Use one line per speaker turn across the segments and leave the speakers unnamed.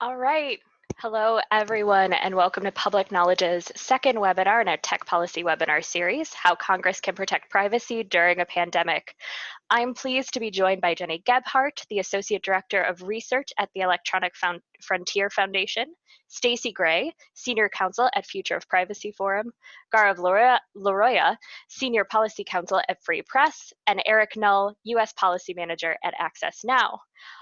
All right. Hello, everyone, and welcome to Public Knowledge's second webinar in our Tech Policy webinar series, How Congress Can Protect Privacy During a Pandemic. I'm pleased to be joined by Gennie Gebhart, the Associate Director of Research at the Electronic Found Frontier Foundation, Stacey Gray, Senior Counsel at Future of Privacy Forum, Gaurav Laroia, Senior Policy Counsel at Free Press, and Eric Null, U.S. Policy Manager at Access Now.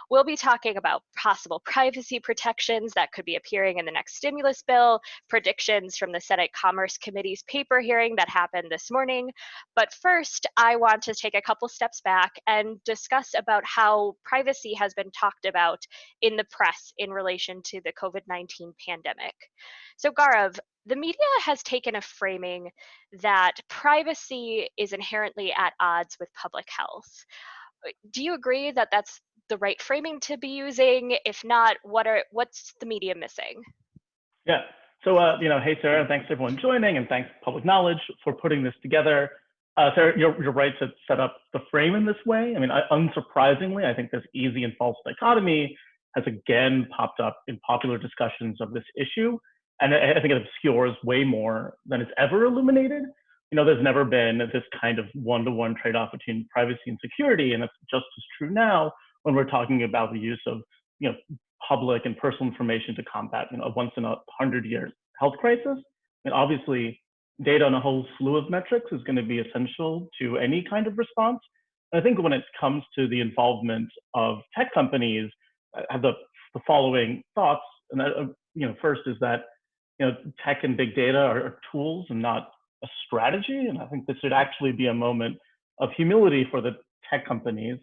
We'll be talking about possible privacy protections that could be appearing in the next stimulus bill, predictions from the Senate Commerce Committee's paper hearing that happened this morning. But first, I want to take a couple steps back and discuss about how privacy has been talked about in the press in relation to the COVID-19 pandemic. So Gaurav, the media has taken a framing that privacy is inherently at odds with public health. Do you agree that that's the right framing to be using? If not, what are what's the media missing?
Yeah. So, uh, you know, hey, Sarah, thanks everyone joining and thanks Public Knowledge for putting this together. Uh, Sarah, you're, you're right to set up the frame in this way. I mean, I, unsurprisingly, I think this easy and false dichotomy has again popped up in popular discussions of this issue. And I, I think it obscures way more than it's ever illuminated. You know, there's never been this kind of one-to-one -one trade-off between privacy and security, and it's just as true now when we're talking about the use of, you know, public and personal information to combat, you know, a once in a hundred year health crisis. And obviously, data on a whole slew of metrics is going to be essential to any kind of response. And I think when it comes to the involvement of tech companies, I have the, the following thoughts. And that, uh, you know, first is that you know tech and big data are tools and not a strategy. And I think this should actually be a moment of humility for the tech companies.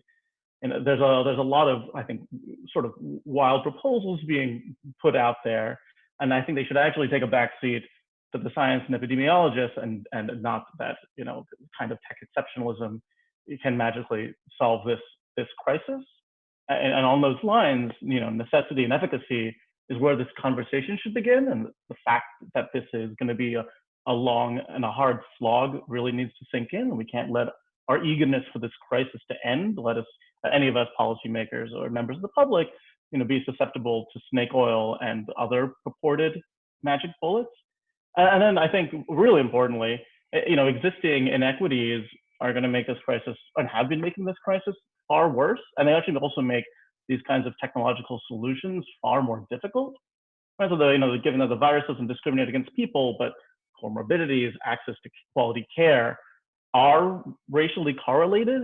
And there's a there's a lot of I think sort of wild proposals being put out there, and I think they should actually take a back seat to the science and epidemiologists, and and not that you know kind of tech exceptionalism can magically solve this this crisis. And, and on those lines, you know, necessity and efficacy is where this conversation should begin. And the fact that this is going to be a, a long and a hard slog really needs to sink in. And we can't let our eagerness for this crisis to end, let us, any of us policymakers or members of the public, you know, be susceptible to snake oil and other purported magic bullets. And then I think really importantly, eh, you know, existing inequities are going to make this crisis and have been making this crisis far worse. And they actually also make these kinds of technological solutions far more difficult. Right? So, the, you know, given that the virus doesn't discriminate against people, but comorbidities, access to quality care are racially correlated.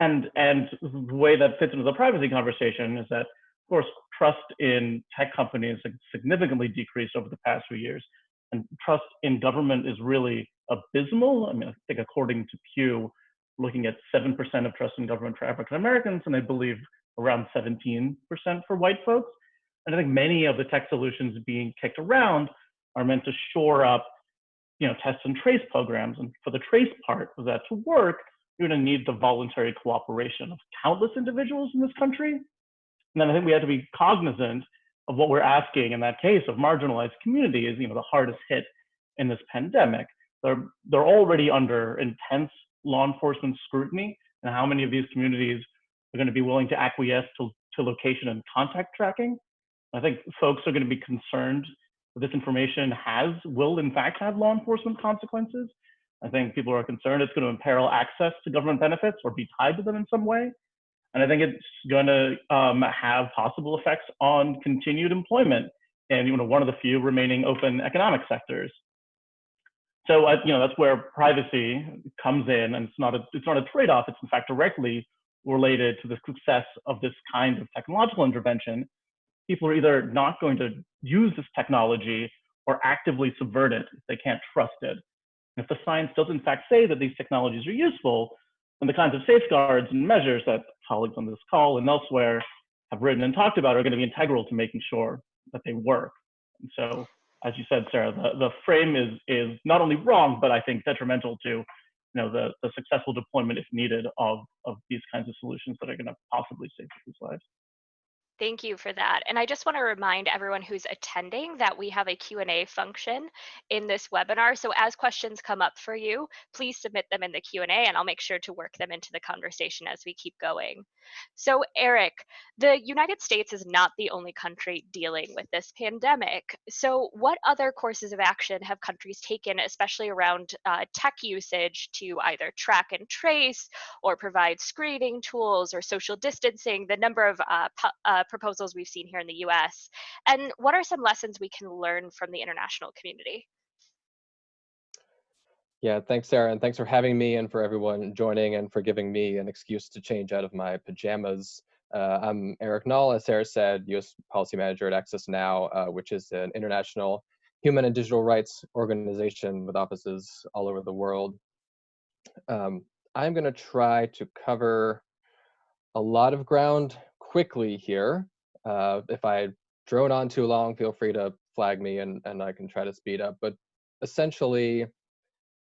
And, and the way that fits into the privacy conversation is that, of course, trust in tech companies significantly decreased over the past few years. And trust in government is really abysmal. I mean, I think according to Pew, looking at 7% of trust in government for African Americans, and I believe around 17% for white folks. And I think many of the tech solutions being kicked around are meant to shore up, you know, test and trace programs. And for the trace part of that to work, you're going to need the voluntary cooperation of countless individuals in this country. And then I think we have to be cognizant of what we're asking in that case of marginalized communities, you know, the hardest hit in this pandemic. They're, they're already under intense law enforcement scrutiny and how many of these communities are going to be willing to acquiesce to, to location and contact tracking. I think folks are going to be concerned that this information has, will in fact have law enforcement consequences. I think people are concerned it's going to imperil access to government benefits or be tied to them in some way. And I think it's going to um, have possible effects on continued employment and you know, one of the few remaining open economic sectors. So uh, you know that's where privacy comes in, and it's not a it's not a trade-off. It's in fact directly related to the success of this kind of technological intervention. People are either not going to use this technology or actively subvert it if they can't trust it. If the science does in fact say that these technologies are useful, then the kinds of safeguards and measures that colleagues on this call and elsewhere have written and talked about are going to be integral to making sure that they work. And so as you said, Sarah, the, the frame is is not only wrong, but I think detrimental to you know the, the successful deployment, if needed, of of these kinds of solutions that are going to possibly save people's lives.
Thank you for that. And I just want to remind everyone who's attending that we have a Q&A function in this webinar. So as questions come up for you, please submit them in the Q&A and I'll make sure to work them into the conversation as we keep going. So Eric, the United States is not the only country dealing with this pandemic. So what other courses of action have countries taken, especially around uh, tech usage to either track and trace or provide screening tools or social distancing, the number of uh, uh, proposals we've seen here in the US? And what are some lessons we can learn from the international community?
Yeah, thanks, Sarah, and thanks for having me and for everyone joining and for giving me an excuse to change out of my pajamas. Uh, I'm Eric Null, as Sarah said, U.S. Policy Manager at Access Now, uh, which is an international human and digital rights organization with offices all over the world. Um, I'm going to try to cover a lot of ground quickly here. Uh, if I drone on too long, feel free to flag me and, and I can try to speed up. But essentially,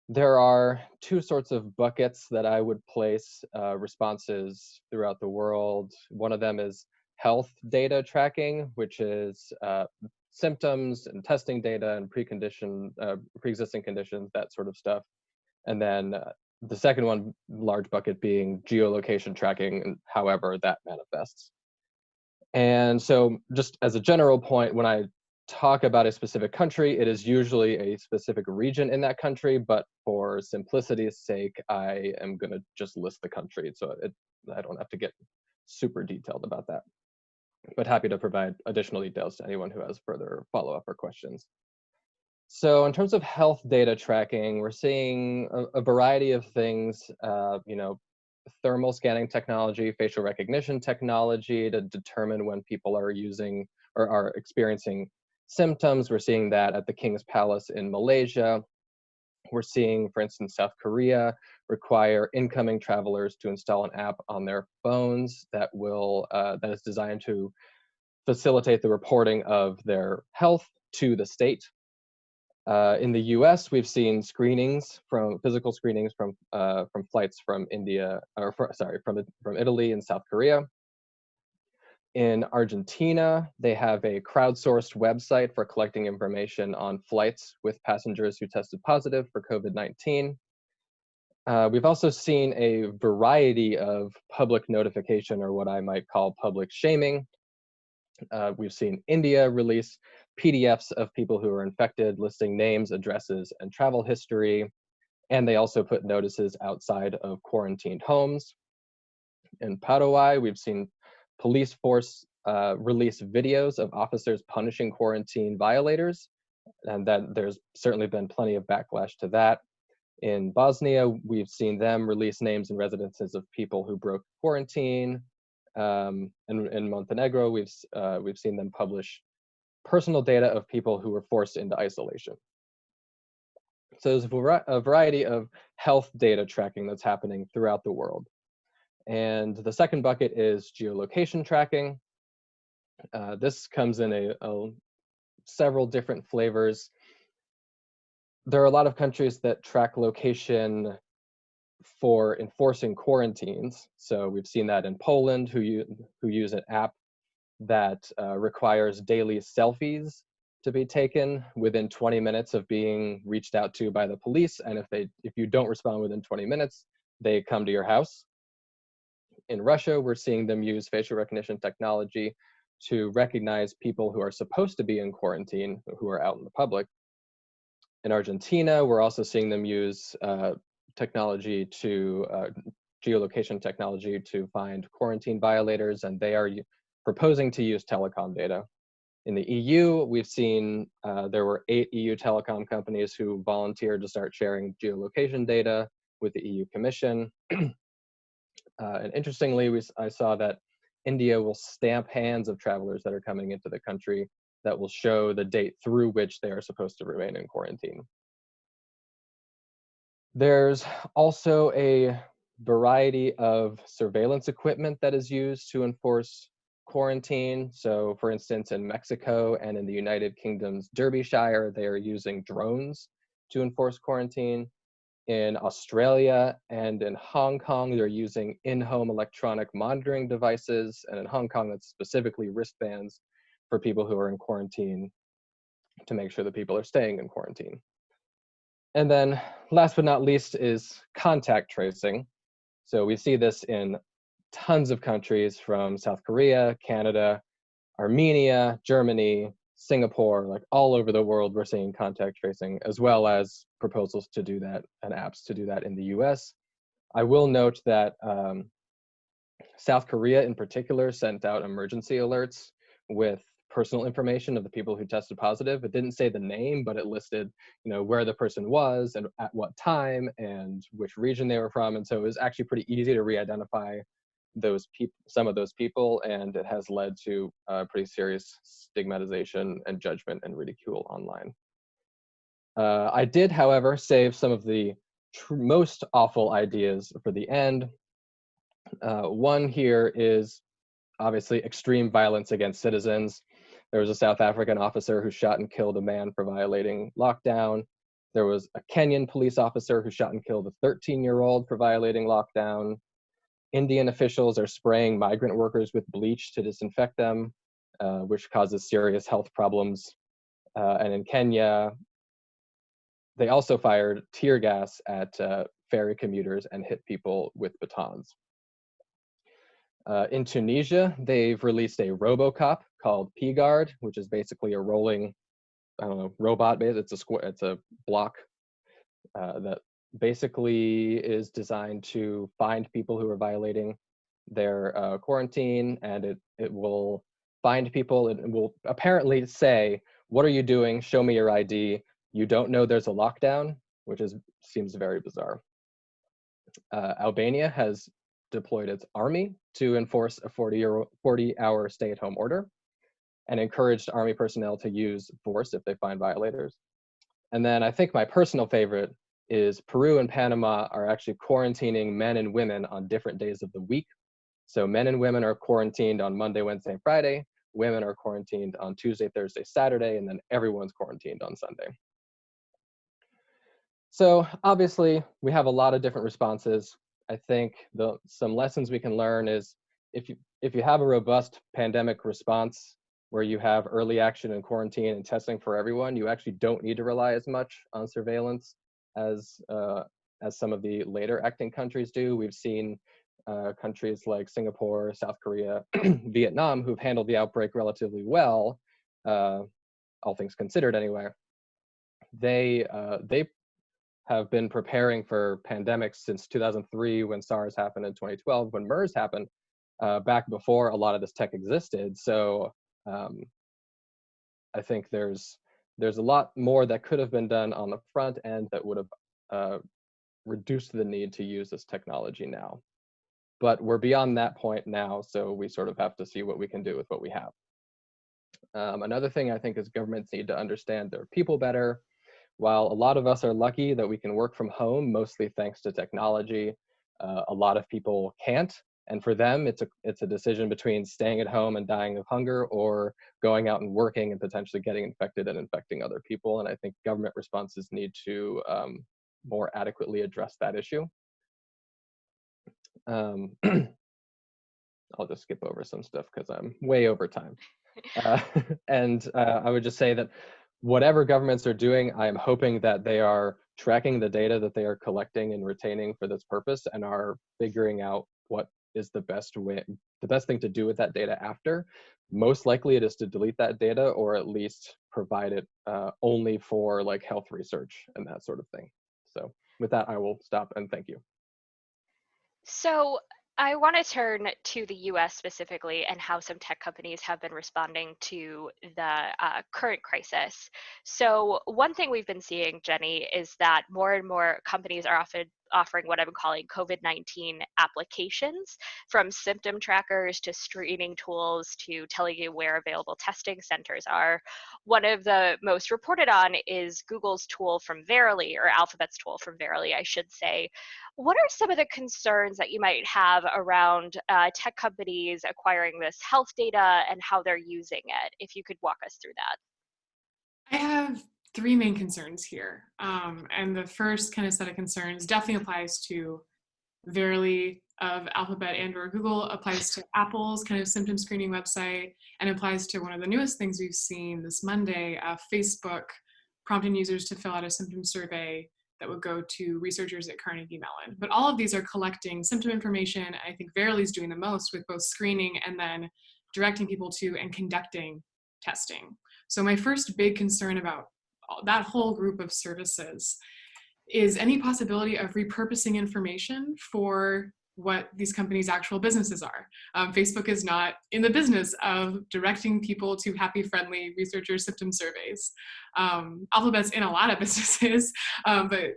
there are two sorts of buckets that I would place uh, responses throughout the world. One of them is health data tracking, which is uh, symptoms and testing data and precondition, uh, pre-existing conditions, that sort of stuff. And then uh, the second one, large bucket being geolocation tracking and however that manifests. And so just as a general point, when I talk about a specific country, it is usually a specific region in that country, but for simplicity's sake, I am gonna just list the country. So it, I don't have to get super detailed about that, but happy to provide additional details to anyone who has further follow-up or questions. So in terms of health data tracking, we're seeing a, a variety of things, uh, you know, thermal scanning technology, facial recognition technology to determine when people are using or are experiencing symptoms. We're seeing that at the King's Palace in Malaysia. We're seeing, for instance, South Korea require incoming travelers to install an app on their phones that will uh, that is designed to facilitate the reporting of their health to the state uh, in the U.S., we've seen screenings from physical screenings from uh, from flights from India, or for, sorry, from from Italy and South Korea. In Argentina, they have a crowdsourced website for collecting information on flights with passengers who tested positive for COVID-19. Uh, we've also seen a variety of public notification, or what I might call public shaming. Uh, we've seen India release PDFs of people who are infected, listing names, addresses, and travel history. And they also put notices outside of quarantined homes. In Paraguay, we've seen police force uh, release videos of officers punishing quarantine violators, and that there's certainly been plenty of backlash to that. In Bosnia, we've seen them release names and residences of people who broke quarantine. Um, and in Montenegro, we've uh, we've seen them publish personal data of people who were forced into isolation. So there's a variety of health data tracking that's happening throughout the world. And the second bucket is geolocation tracking. Uh, this comes in a, a, several different flavors. There are a lot of countries that track location for enforcing quarantines. So we've seen that in Poland, who, who use an app that uh, requires daily selfies to be taken within 20 minutes of being reached out to by the police. And if they, if you don't respond within 20 minutes, they come to your house. In Russia, we're seeing them use facial recognition technology to recognize people who are supposed to be in quarantine, who are out in the public. In Argentina, we're also seeing them use uh, technology to, uh, geolocation technology to find quarantine violators, and they are proposing to use telecom data. In the EU, we've seen uh, there were eight EU telecom companies who volunteered to start sharing geolocation data with the EU Commission. uh, and interestingly, we, I saw that India will stamp hands of travelers that are coming into the country that will show the date through which they are supposed to remain in quarantine. There's also a variety of surveillance equipment that is used to enforce quarantine. So for instance, in Mexico and in the United Kingdom's Derbyshire, they are using drones to enforce quarantine. In Australia and in Hong Kong, they're using in-home electronic monitoring devices. And in Hong Kong, that's specifically wristbands for people who are in quarantine to make sure that people are staying in quarantine. And then last but not least is contact tracing. So we see this in tons of countries from South Korea, Canada, Armenia, Germany, Singapore, like all over the world, we're seeing contact tracing, as well as proposals to do that and apps to do that in the US. I will note that um, South Korea in particular sent out emergency alerts with personal information of the people who tested positive. It didn't say the name, but it listed, you know, where the person was and at what time and which region they were from. And so it was actually pretty easy to re-identify those people, some of those people, and it has led to uh, pretty serious stigmatization and judgment and ridicule online. Uh, I did, however, save some of the most awful ideas for the end. Uh, one here is obviously extreme violence against citizens. There was a South African officer who shot and killed a man for violating lockdown. There was a Kenyan police officer who shot and killed a 13 year old for violating lockdown. Indian officials are spraying migrant workers with bleach to disinfect them, uh, which causes serious health problems. Uh, and in Kenya, they also fired tear gas at uh, ferry commuters and hit people with batons. Uh, in Tunisia, they've released a RoboCop called P-Guard, which is basically a rolling, I don't know, robot base. It's a square, it's a block uh, that basically is designed to find people who are violating their uh, quarantine and it, it will find people it will apparently say, what are you doing? Show me your ID. You don't know there's a lockdown, which is seems very bizarre. Uh, Albania has deployed its army to enforce a 40, year, 40 hour stay at home order and encouraged army personnel to use force if they find violators. And then I think my personal favorite is Peru and Panama are actually quarantining men and women on different days of the week. So men and women are quarantined on Monday, Wednesday, and Friday. Women are quarantined on Tuesday, Thursday, Saturday, and then everyone's quarantined on Sunday. So obviously we have a lot of different responses. I think the some lessons we can learn is if you if you have a robust pandemic response where you have early action and quarantine and testing for everyone, you actually don't need to rely as much on surveillance as uh, as some of the later acting countries do. We've seen uh, countries like Singapore, South Korea, Vietnam, who've handled the outbreak relatively well, uh, all things considered anyway. They uh, they have been preparing for pandemics since 2003 when SARS happened in 2012 when MERS happened uh, back before a lot of this tech existed. So um, I think there's there's a lot more that could have been done on the front end that would have uh, reduced the need to use this technology now. But we're beyond that point now, so we sort of have to see what we can do with what we have. Um, another thing I think is governments need to understand their people better. While a lot of us are lucky that we can work from home, mostly thanks to technology, uh, a lot of people can't. And for them, it's a, it's a decision between staying at home and dying of hunger or going out and working and potentially getting infected and infecting other people. And I think government responses need to um, more adequately address that issue. Um, I'll just skip over some stuff because I'm way over time. Uh, and uh, I would just say that whatever governments are doing, I am hoping that they are tracking the data that they are collecting and retaining for this purpose and are figuring out what is the best way, the best thing to do with that data after. Most likely it is to delete that data or at least provide it uh, only for like health research and that sort of thing. So with that, I will stop and thank you.
So I want to turn to the US specifically and how some tech companies have been responding to the uh, current crisis. So, one thing we've been seeing, Jenny, is that more and more companies are often offering what I'm calling COVID 19 applications from symptom trackers to screening tools to telling you where available testing centers are. One of the most reported on is Google's tool from Verily, or Alphabet's tool from Verily, I should say. What are some of the concerns that you might have around uh, tech companies acquiring this health data and how they're using it? If you could walk us through that.
I have three main concerns here. Um, and the first kind of set of concerns definitely applies to Verily of Alphabet and or Google, applies to Apple's kind of symptom screening website, and applies to one of the newest things we've seen this Monday, uh, Facebook prompting users to fill out a symptom survey that would go to researchers at Carnegie Mellon. But all of these are collecting symptom information. I think Verily is doing the most with both screening and then directing people to and conducting testing. So my first big concern about that whole group of services is any possibility of repurposing information for what these companies' actual businesses are. Um, Facebook is not in the business of directing people to happy, friendly researcher symptom surveys. Um, Alphabet's in a lot of businesses, um, but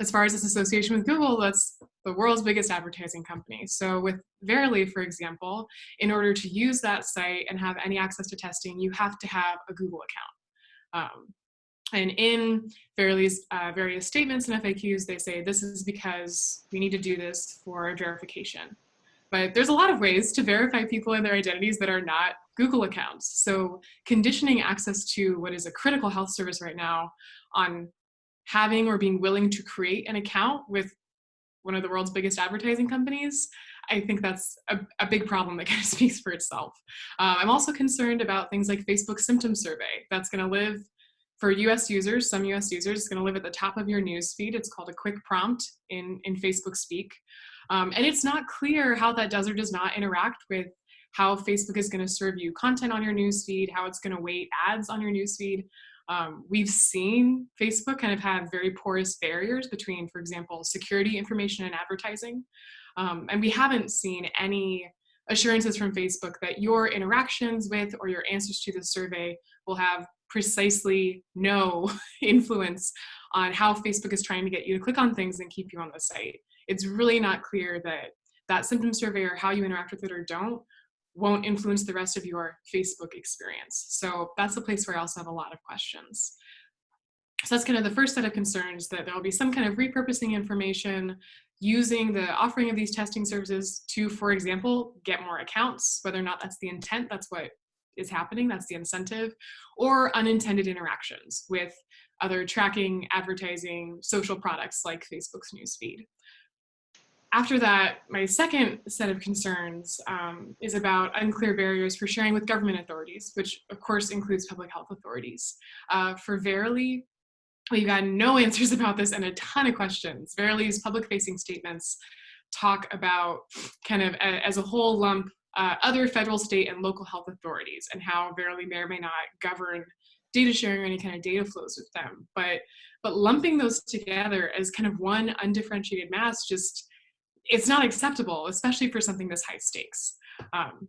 as far as its association with Google, that's the world's biggest advertising company. So with Verily, for example, in order to use that site and have any access to testing, you have to have a Google account. Um, and in Verily's uh, various statements and FAQs, they say this is because we need to do this for verification. But there's a lot of ways to verify people and their identities that are not Google accounts. So conditioning access to what is a critical health service right now on having or being willing to create an account with one of the world's biggest advertising companies, I think that's a, a big problem that kind of speaks for itself. Uh, I'm also concerned about things like Facebook symptom survey that's gonna live for US users, some US users, it's gonna live at the top of your news feed. It's called a quick prompt in, in Facebook speak. Um, and it's not clear how that does or does not interact with how Facebook is gonna serve you content on your news feed, how it's gonna weight ads on your news feed. Um, we've seen Facebook kind of have very porous barriers between, for example, security information and advertising. Um, and we haven't seen any assurances from Facebook that your interactions with or your answers to the survey will have precisely no influence on how Facebook is trying to get you to click on things and keep you on the site. It's really not clear that that symptom survey or how you interact with it or don't won't influence the rest of your Facebook experience. So that's a place where I also have a lot of questions. So that's kind of the first set of concerns that there'll be some kind of repurposing information using the offering of these testing services to, for example, get more accounts, whether or not that's the intent, that's what is happening, that's the incentive, or unintended interactions with other tracking, advertising, social products like Facebook's newsfeed. After that, my second set of concerns um, is about unclear barriers for sharing with government authorities, which of course includes public health authorities. Uh, for Verily, we've gotten no answers about this and a ton of questions. Verily's public-facing statements talk about kind of a, as a whole lump uh, other federal, state, and local health authorities and how Verily may or may not govern data sharing or any kind of data flows with them. But, but lumping those together as kind of one undifferentiated mass just, it's not acceptable, especially for something this high stakes. Um,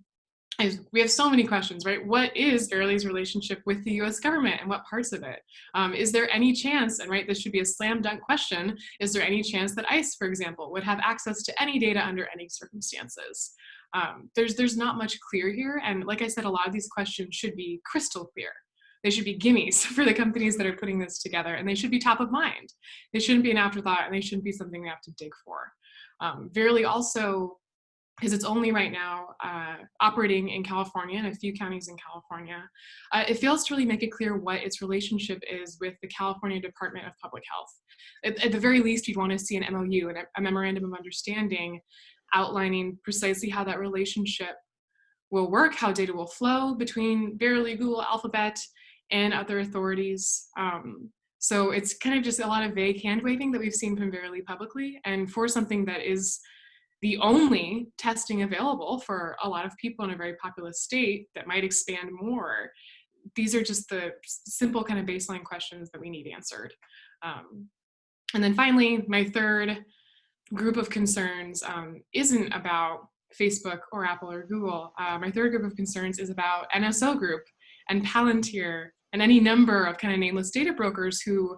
we have so many questions, right? What is Verily's relationship with the US government and what parts of it? Um, is there any chance, and right, this should be a slam dunk question, is there any chance that ICE, for example, would have access to any data under any circumstances? Um, there's, there's not much clear here. And like I said, a lot of these questions should be crystal clear. They should be gimmies for the companies that are putting this together and they should be top of mind. They shouldn't be an afterthought and they shouldn't be something we have to dig for. Um, Verily also, because it's only right now uh, operating in California and a few counties in California, uh, it fails to really make it clear what its relationship is with the California Department of Public Health. At, at the very least, you'd want to see an MOU, and a memorandum of understanding outlining precisely how that relationship will work, how data will flow between Verily, Google, Alphabet, and other authorities. Um, so it's kind of just a lot of vague hand waving that we've seen from Verily publicly. And for something that is the only testing available for a lot of people in a very populous state that might expand more, these are just the simple kind of baseline questions that we need answered. Um, and then finally, my third group of concerns um, isn't about Facebook or Apple or Google. Uh, my third group of concerns is about NSO Group and Palantir and any number of kind of nameless data brokers who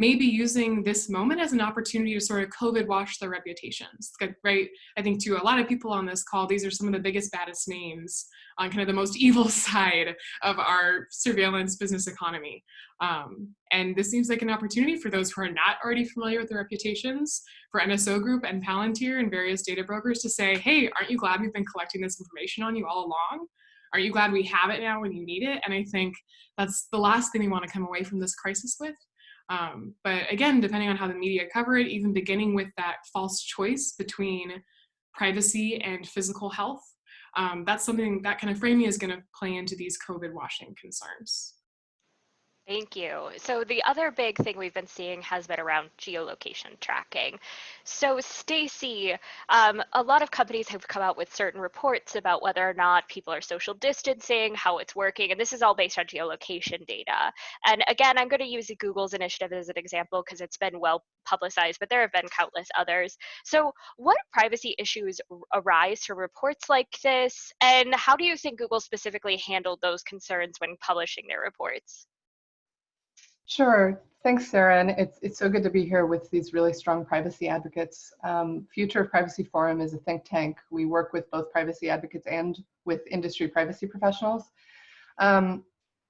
may be using this moment as an opportunity to sort of COVID wash their reputations, right? I think to a lot of people on this call, these are some of the biggest, baddest names on kind of the most evil side of our surveillance business economy. Um, and this seems like an opportunity for those who are not already familiar with their reputations, for NSO Group and Palantir and various data brokers to say, hey, aren't you glad we've been collecting this information on you all along? Aren't you glad we have it now when you need it? And I think that's the last thing we want to come away from this crisis with. Um, but again, depending on how the media cover it, even beginning with that false choice between privacy and physical health, um, that's something that kind of framing is going to play into these COVID washing concerns.
Thank you. So the other big thing we've been seeing has been around geolocation tracking. So Stacey, um, a lot of companies have come out with certain reports about whether or not people are social distancing, how it's working, and this is all based on geolocation data. And again, I'm going to use Google's initiative as an example because it's been well publicized, but there have been countless others. So what privacy issues arise from reports like this, and how do you think Google specifically handled those concerns when publishing their reports?
Sure. Thanks, Sarah. And it's, it's so good to be here with these really strong privacy advocates. Um, Future of Privacy Forum is a think tank. We work with both privacy advocates and with industry privacy professionals. Um,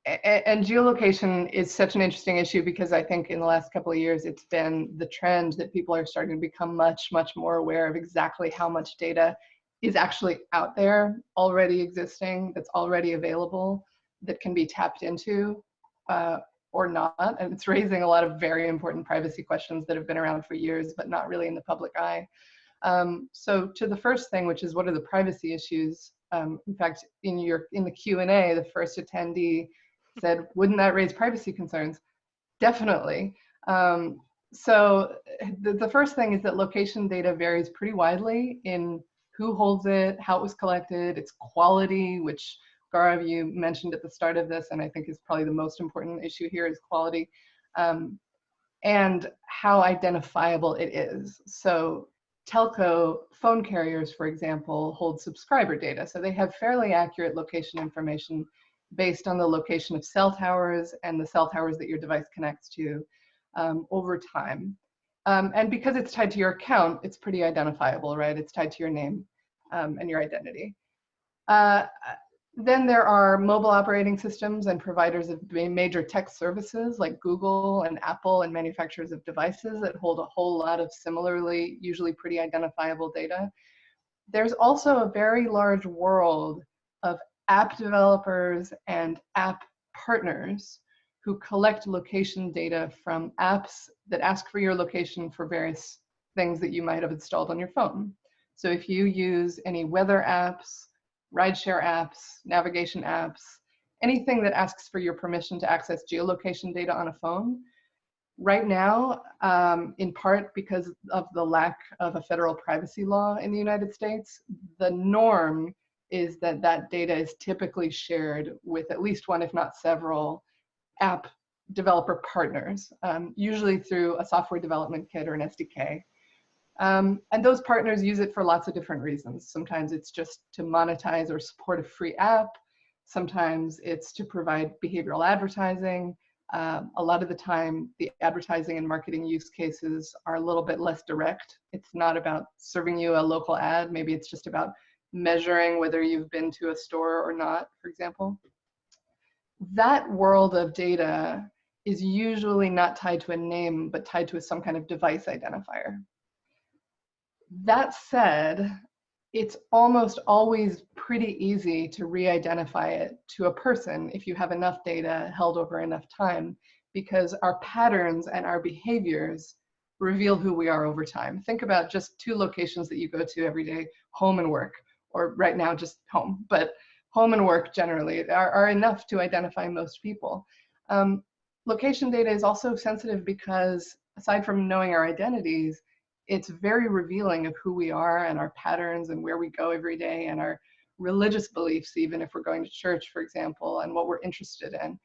and geolocation is such an interesting issue because I think in the last couple of years it's been the trend that people are starting to become much, much more aware of exactly how much data is actually out there, already existing, that's already available, that can be tapped into. Uh, or not. And it's raising a lot of very important privacy questions that have been around for years, but not really in the public eye. Um, so to the first thing, which is what are the privacy issues? Um, in fact, in your in the Q&A, the first attendee said, wouldn't that raise privacy concerns? Definitely. Um, so the, the first thing is that location data varies pretty widely in who holds it, how it was collected, its quality, which Gaurav, you mentioned at the start of this, and I think is probably the most important issue here is quality um, and how identifiable it is. So telco phone carriers, for example, hold subscriber data. So they have fairly accurate location information based on the location of cell towers and the cell towers that your device connects to um, over time. Um, and because it's tied to your account, it's pretty identifiable, right? It's tied to your name um, and your identity. Uh, then there are mobile operating systems and providers of major tech services like Google and Apple and manufacturers of devices that hold a whole lot of similarly, usually pretty identifiable data. There's also a very large world of app developers and app partners who collect location data from apps that ask for your location for various things that you might have installed on your phone. So if you use any weather apps, rideshare apps, navigation apps, anything that asks for your permission to access geolocation data on a phone. Right now, um, in part because of the lack of a federal privacy law in the United States, the norm is that that data is typically shared with at least one, if not several, app developer partners, um, usually through a software development kit or an SDK. Um, and those partners use it for lots of different reasons. Sometimes it's just to monetize or support a free app. Sometimes it's to provide behavioral advertising. Um, a lot of the time, the advertising and marketing use cases are a little bit less direct. It's not about serving you a local ad. Maybe it's just about measuring whether you've been to a store or not, for example. That world of data is usually not tied to a name, but tied to some kind of device identifier. That said, it's almost always pretty easy to re-identify it to a person if you have enough data held over enough time because our patterns and our behaviors reveal who we are over time. Think about just two locations that you go to every day, home and work, or right now just home, but home and work generally are, are enough to identify most people. Um, location data is also sensitive because aside from knowing our identities, it's very revealing of who we are and our patterns and where we go every day and our religious beliefs, even if we're going to church, for example, and what we're interested in.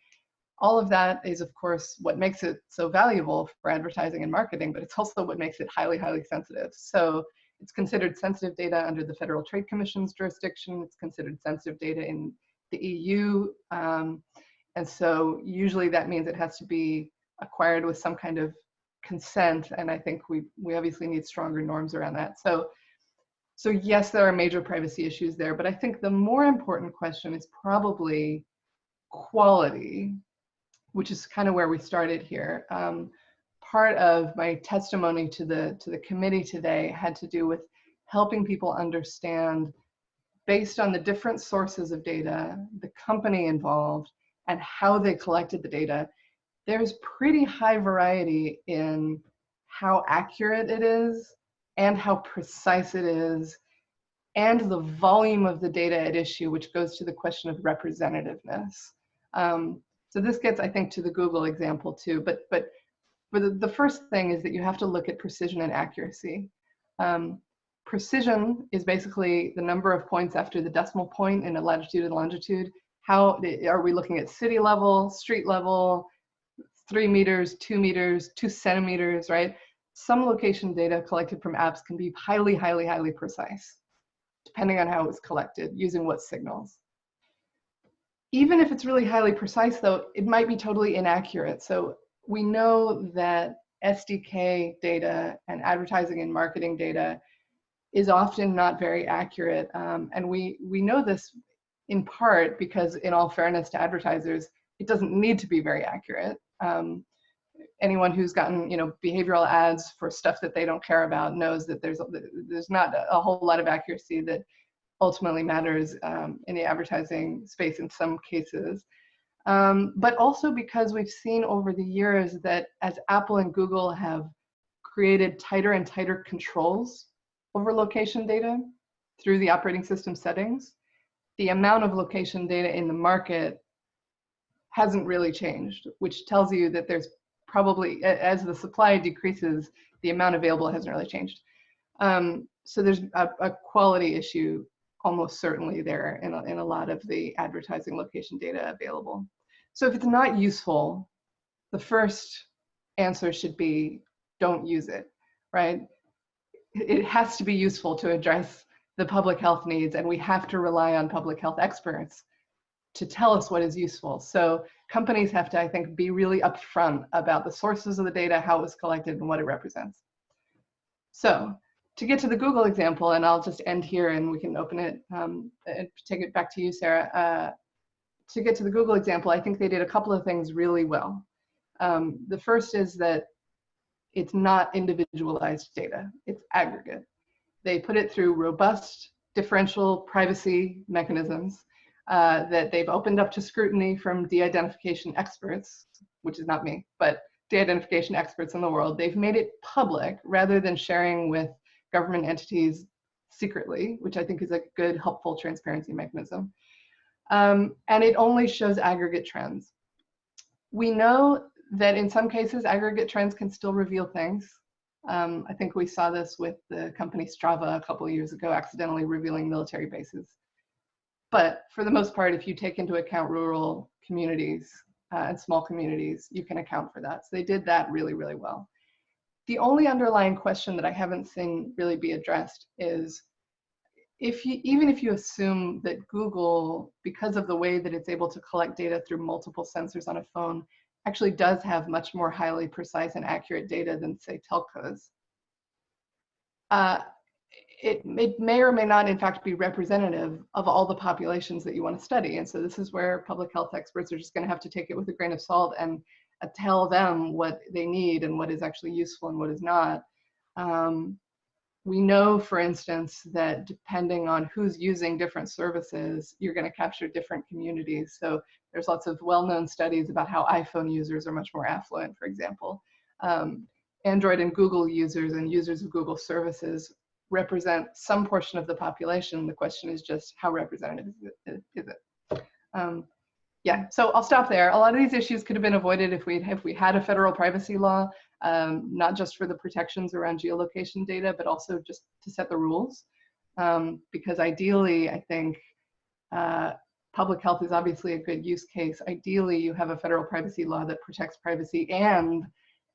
All of that is, of course, what makes it so valuable for advertising and marketing, but it's also what makes it highly, highly sensitive. So it's considered sensitive data under the Federal Trade Commission's jurisdiction. It's considered sensitive data in the EU. Um, and so usually that means it has to be acquired with some kind of consent, and I think we we obviously need stronger norms around that. So, so yes, there are major privacy issues there, but I think the more important question is probably quality, which is kind of where we started here. Um, part of my testimony to the to the committee today had to do with helping people understand based on the different sources of data, the company involved, and how they collected the data, there's pretty high variety in how accurate it is and how precise it is and the volume of the data at issue, which goes to the question of representativeness. Um, so this gets, I think, to the Google example too. But but for the, the first thing is that you have to look at precision and accuracy. Um, precision is basically the number of points after the decimal point in a latitude and longitude. How are we looking at city level, street level, three meters, two meters, two centimeters, right? Some location data collected from apps can be highly, highly, highly precise depending on how it was collected, using what signals. Even if it's really highly precise though, it might be totally inaccurate. So we know that SDK data and advertising and marketing data is often not very accurate. Um, and we, we know this in part because in all fairness to advertisers, it doesn't need to be very accurate. Um, anyone who's gotten you know behavioral ads for stuff that they don't care about knows that there's there's not a whole lot of accuracy that ultimately matters um, in the advertising space in some cases. Um, but also because we've seen over the years that as Apple and Google have created tighter and tighter controls over location data through the operating system settings, the amount of location data in the market hasn't really changed, which tells you that there's probably as the supply decreases, the amount available hasn't really changed. Um, so there's a, a, quality issue almost certainly there in a, in a lot of the advertising location data available. So if it's not useful, the first answer should be don't use it, right? It has to be useful to address the public health needs and we have to rely on public health experts to tell us what is useful. So companies have to, I think, be really upfront about the sources of the data, how it was collected, and what it represents. So to get to the Google example, and I'll just end here and we can open it um, and take it back to you, Sarah. Uh, to get to the Google example, I think they did a couple of things really well. Um, the first is that it's not individualized data, it's aggregate. They put it through robust differential privacy mechanisms uh, that they've opened up to scrutiny from de-identification experts, which is not me, but de-identification experts in the world. They've made it public rather than sharing with government entities secretly, which I think is a good, helpful transparency mechanism. Um, and it only shows aggregate trends. We know that in some cases, aggregate trends can still reveal things. Um, I think we saw this with the company Strava a couple years ago, accidentally revealing military bases. But for the most part, if you take into account rural communities uh, and small communities, you can account for that. So they did that really, really well. The only underlying question that I haven't seen really be addressed is if you, even if you assume that Google, because of the way that it's able to collect data through multiple sensors on a phone, actually does have much more highly precise and accurate data than say telcos. Uh, it, it may or may not in fact be representative of all the populations that you want to study. And so this is where public health experts are just going to have to take it with a grain of salt and uh, tell them what they need and what is actually useful and what is not. Um, we know, for instance, that depending on who's using different services, you're going to capture different communities. So there's lots of well-known studies about how iPhone users are much more affluent, for example. Um, Android and Google users and users of Google services represent some portion of the population. The question is just how representative is it? Um, yeah, so I'll stop there. A lot of these issues could have been avoided if we if we had a federal privacy law, um, not just for the protections around geolocation data, but also just to set the rules. Um, because ideally, I think uh, public health is obviously a good use case. Ideally, you have a federal privacy law that protects privacy and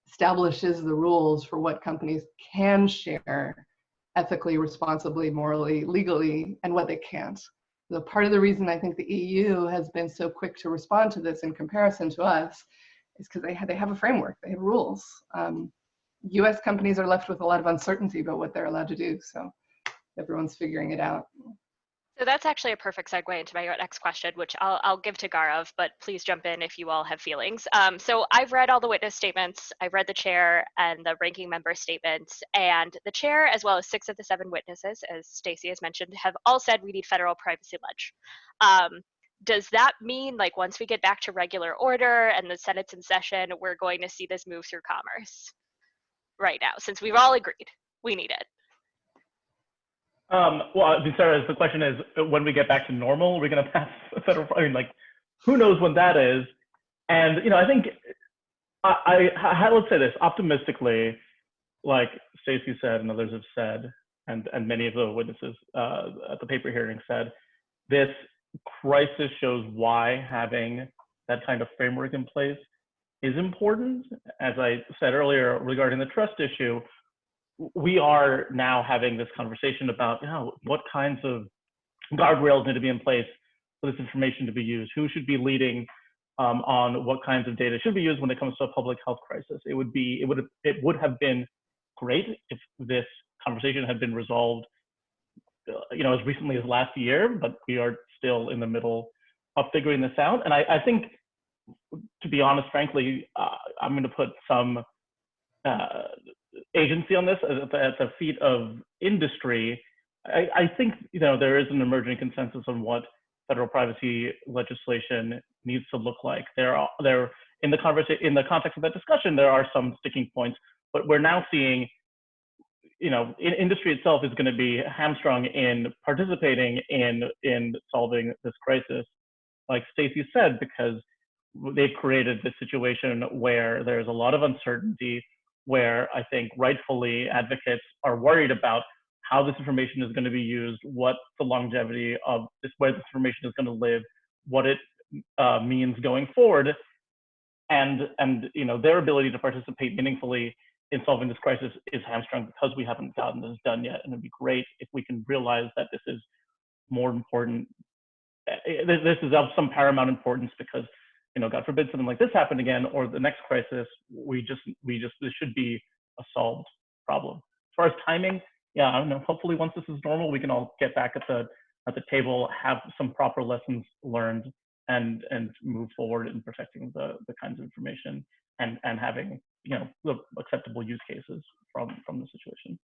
establishes the rules for what companies can share ethically, responsibly, morally, legally, and what they can't. So part of the reason I think the EU has been so quick to respond to this in comparison to us is because they, have, they have a framework, they have rules. Um, US companies are left with a lot of uncertainty about what they're allowed to do, so everyone's figuring it out.
So that's actually a perfect segue into my next question, which I'll, I'll give to Gaurav, but please jump in if you all have feelings. Um, so I've read all the witness statements, I've read the chair and the ranking member statements, and the chair, as well as six of the seven witnesses, as Stacey has mentioned, have all said we need federal privacy ledge. Um, does that mean like once we get back to regular order and the Senate's in session, we're going to see this move through commerce right now, since we've all agreed we need it?
Um, well, Sarah, the question is, when we get back to normal, are we're going to pass a federal. I mean, like, who knows when that is? And you know, I think I, I, I let's say this optimistically, like Stacey said and others have said, and and many of the witnesses uh, at the paper hearing said, this crisis shows why having that kind of framework in place is important. As I said earlier regarding the trust issue, we are now having this conversation about you know, what kinds of guardrails need to be in place for this information to be used, who should be leading um, on what kinds of data should be used when it comes to a public health crisis. It would be, it would, it would have been great if this conversation had been resolved, uh, you know, as recently as last year, but we are still in the middle of figuring this out. And I, I think, to be honest, frankly, uh, I'm going to put some uh, agency on this at the, at the feet of industry, I, I, think you know there is an emerging consensus on what federal privacy legislation needs to look like. There are there in the conversation in the context of that discussion, there are some sticking points, but we're now seeing you know in, industry itself is going to be hamstrung in participating in in solving this crisis, like Stacey said, because they've created this situation where there's a lot of uncertainty where I think rightfully advocates are worried about how this information is going to be used, what the longevity of this, where this information is going to live, what it uh, means going forward, and and you know their ability to participate meaningfully in solving this crisis is hamstrung because we haven't gotten this done yet. And it'd be great if we can realize that this is more important. Eh, this is of some paramount importance because you know, God forbid something like this happened again, or the next crisis, we just, we just, this should be a solved problem. As far as timing, yeah, I don't know. Hopefully, once this is normal, we can all get back at the at the table, have some proper lessons learned, and and move forward in protecting the the kinds of information and and having you know the acceptable use cases from from the situation.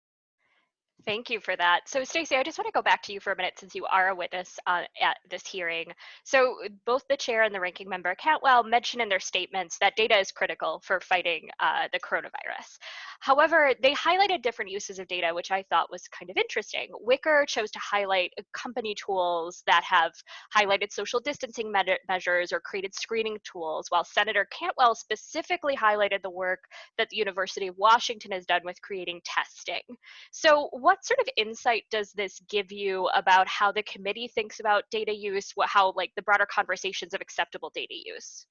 Thank you for that. So Stacey, I just want to go back to you for a minute since you are a witness uh, at this hearing. So both the chair and the ranking member Cantwell mentioned in their statements that data is critical for fighting uh, the coronavirus. However, they highlighted different uses of data, which I thought was kind of interesting. Wicker chose to highlight company tools that have highlighted social distancing me measures or created screening tools, while Senator Cantwell specifically highlighted the work that the University of Washington has done with creating testing. So what sort of insight does this give you about how the committee thinks about data use, what, how like the broader conversations of acceptable data use?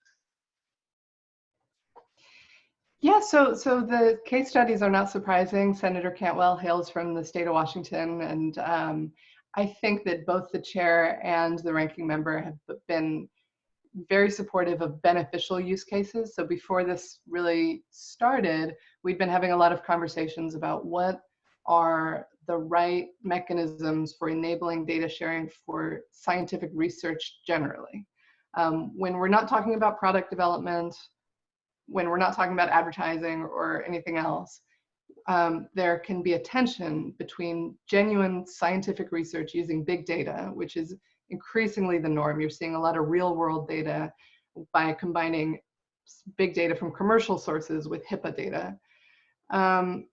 Yeah, so so the case studies are not surprising. Senator Cantwell hails from the state of Washington, and um, I think that both the chair and the ranking member have been very supportive of beneficial use cases. So before this really started, we'd been having a lot of conversations about what are the right mechanisms for enabling data sharing for scientific research generally. Um, when we're not talking about product development, when we're not talking about advertising or anything else, um, there can be a tension between genuine scientific research using big data, which is increasingly the norm. You're seeing a lot of real world data by combining big data from commercial sources with HIPAA data. Um,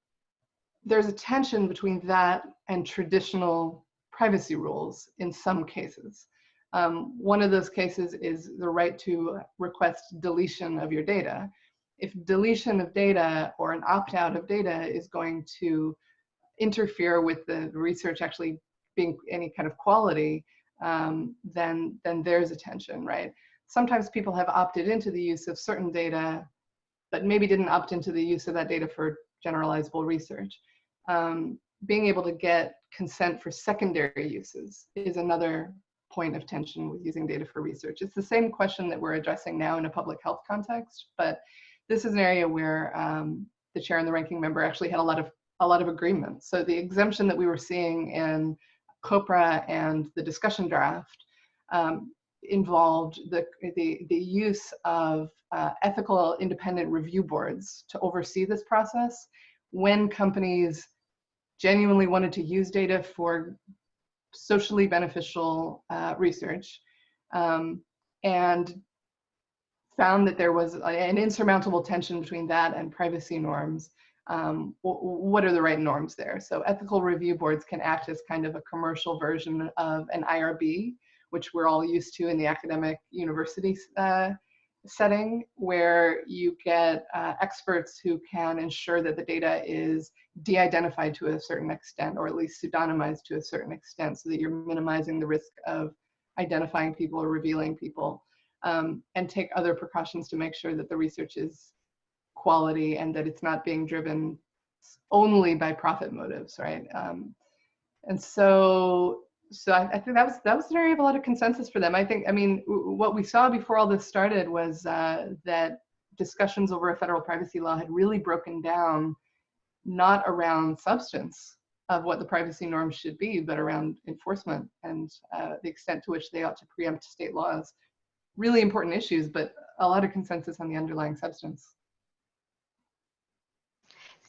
there's a tension between that and traditional privacy rules in some cases. Um, one of those cases is the right to request deletion of your data. If deletion of data or an opt-out of data is going to interfere with the research actually being any kind of quality, um, then, then there's a tension, right? Sometimes people have opted into the use of certain data, but maybe didn't opt into the use of that data for generalizable research um, being able to get consent for secondary uses is another point of tension with using data for research. It's the same question that we're addressing now in a public health context, but this is an area where um, the chair and the ranking member actually had a lot of a lot of agreement. So the exemption that we were seeing in COPRA and the discussion draft um, involved the, the, the use of uh, ethical independent review boards to oversee this process when companies genuinely wanted to use data for socially beneficial uh, research um, and found that there was an insurmountable tension between that and privacy norms. Um, what are the right norms there? So ethical review boards can act as kind of a commercial version of an IRB, which we're all used to in the academic university uh, setting, where you get uh, experts who can ensure that the data is de-identified to a certain extent, or at least pseudonymized to a certain extent, so that you're minimizing the risk of identifying people or revealing people um, and take other precautions to make sure that the research is quality and that it's not being driven only by profit motives, right? Um, and so, so I, I, think that was that was an area of a lot of consensus for them. I think, I mean, what we saw before all this started was uh, that discussions over a federal privacy law had really broken down, not around substance of what the privacy norms should be, but around enforcement and uh, the extent to which they ought to preempt state laws really important issues, but a lot of consensus on the underlying substance.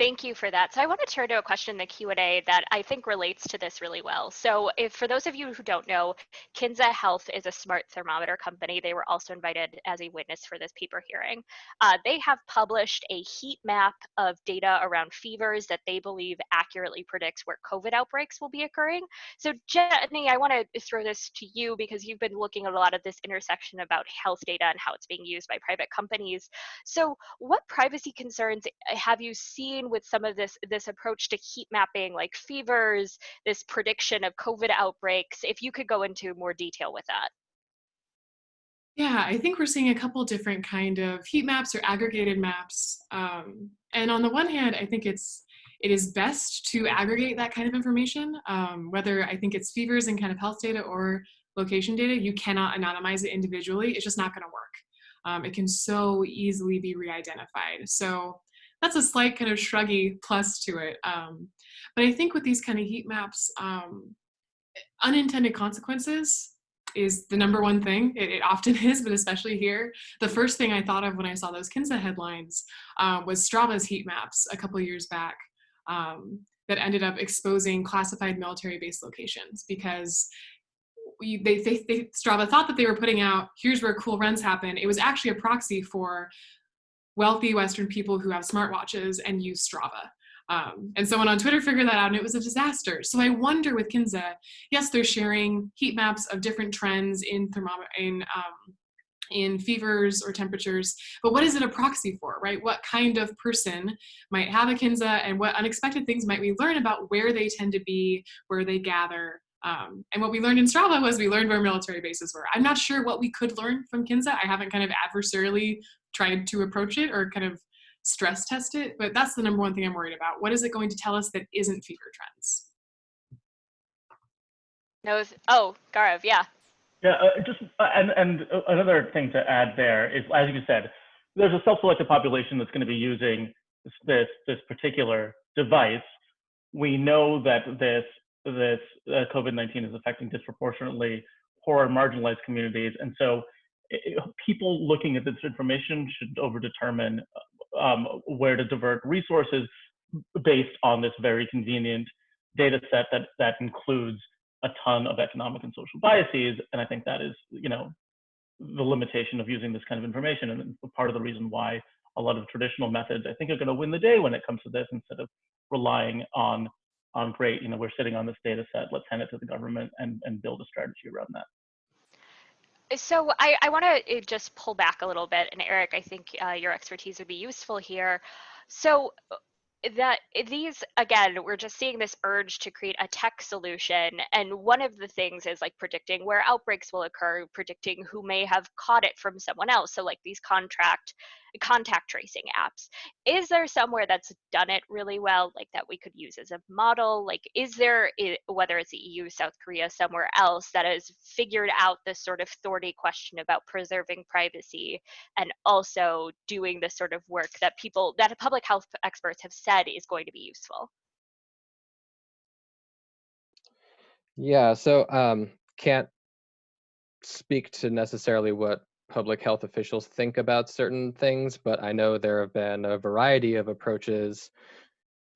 Thank you for that. So I want to turn to a question in the Q&A that I think relates to this really well. So if for those of you who don't know, Kinsa Health is a smart thermometer company. They were also invited as a witness for this paper hearing. Uh, they have published a heat map of data around fevers that they believe accurately predicts where COVID outbreaks will be occurring. So Gennie, I want to throw this to you because you've been looking at a lot of this intersection about health data and how it's being used by private companies. So what privacy concerns have you seen with some of this this approach to heat mapping like fevers this prediction of covid outbreaks if you could go into more detail with that.
Yeah i think we're seeing a couple different kind of heat maps or aggregated maps um, and on the one hand i think it's it is best to aggregate that kind of information um, whether i think it's fevers and kind of health data or location data you cannot anonymize it individually it's just not going to work. Um, it can so easily be re-identified. So that's a slight kind of shruggy plus to it. Um, but I think with these kind of heat maps, um, unintended consequences is the number one thing. It, it, often is, but especially here. The first thing I thought of when I saw those Kinsa headlines uh, was Strava's heat maps a couple years back um, that ended up exposing classified military base locations because we, they, they, they, Strava thought that they were putting out, here's where cool runs happen. It was actually a proxy for wealthy Western people who have smartwatches and use Strava. Um, and someone on Twitter figured that out and it was a disaster. So I wonder with Kinsa, yes, they're sharing heat maps of different trends in in, um, in fevers or temperatures, but what is it a proxy for, right? What kind of person might have a Kinsa and what unexpected things might we learn about where they tend to be, where they gather, um, and what we learned in Strava was we learned where military bases were. I'm not sure what we could learn from Kinsa. I haven't kind of adversarially tried to approach it or kind of stress test it, but that's the number one thing I'm worried about. What is it going to tell us that isn't fever trends?
No, oh, Gaurav, yeah.
Yeah, uh, just uh, and and another thing to add there is, as you said, there's a self-selected population that's going to be using this this, this particular device. We know that this this uh, COVID-19 is affecting disproportionately poor and marginalized communities, and so people looking at this information should overdetermine um, where to divert resources based on this very convenient data set that, that includes a ton of economic and social biases. And I think that is, you know, the limitation of using this kind of information and part of the reason why a lot of traditional methods I think are going to win the day when it comes to this instead of relying on on great, you know, we're sitting on this data set, let's hand it to the government and, and build a strategy around that.
So I, I want to uh, just pull back a little bit, and Eric, I think uh, your expertise would be useful here. So uh, that these again we're just seeing this urge to create a tech solution and one of the things is like predicting where outbreaks will occur predicting who may have caught it from someone else so like these contract contact tracing apps. Is there somewhere that's done it really well, like that we could use as a model? Like, is there, whether it's the EU, South Korea, somewhere else that has figured out this sort of thorny question about preserving privacy and also doing the sort of work that people, that public health experts have said is going to be useful?
Yeah, so um, can't speak to necessarily what public health officials think about certain things, but I know there have been a variety of approaches,